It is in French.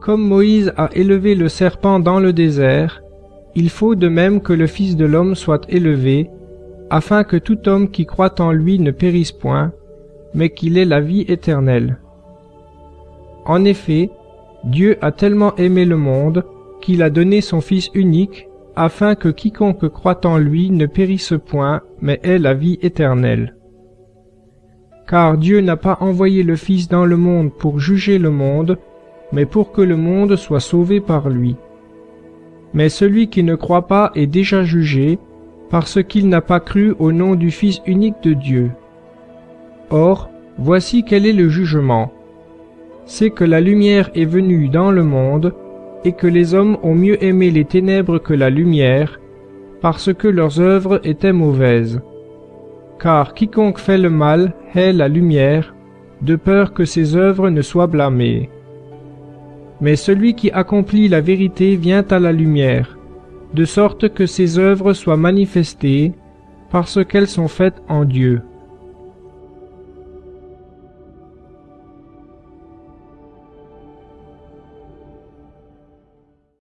Comme Moïse a élevé le serpent dans le désert, il faut de même que le Fils de l'homme soit élevé, afin que tout homme qui croit en lui ne périsse point, mais qu'il ait la vie éternelle. En effet, Dieu a tellement aimé le monde qu'il a donné son Fils unique, afin que quiconque croit en lui ne périsse point, mais ait la vie éternelle. Car Dieu n'a pas envoyé le Fils dans le monde pour juger le monde, mais pour que le monde soit sauvé par lui. Mais celui qui ne croit pas est déjà jugé, parce qu'il n'a pas cru au nom du Fils unique de Dieu. Or, voici quel est le jugement. C'est que la lumière est venue dans le monde, et que les hommes ont mieux aimé les ténèbres que la lumière, parce que leurs œuvres étaient mauvaises. Car quiconque fait le mal hait la lumière, de peur que ses œuvres ne soient blâmées. Mais celui qui accomplit la vérité vient à la lumière, de sorte que ses œuvres soient manifestées, parce qu'elles sont faites en Dieu.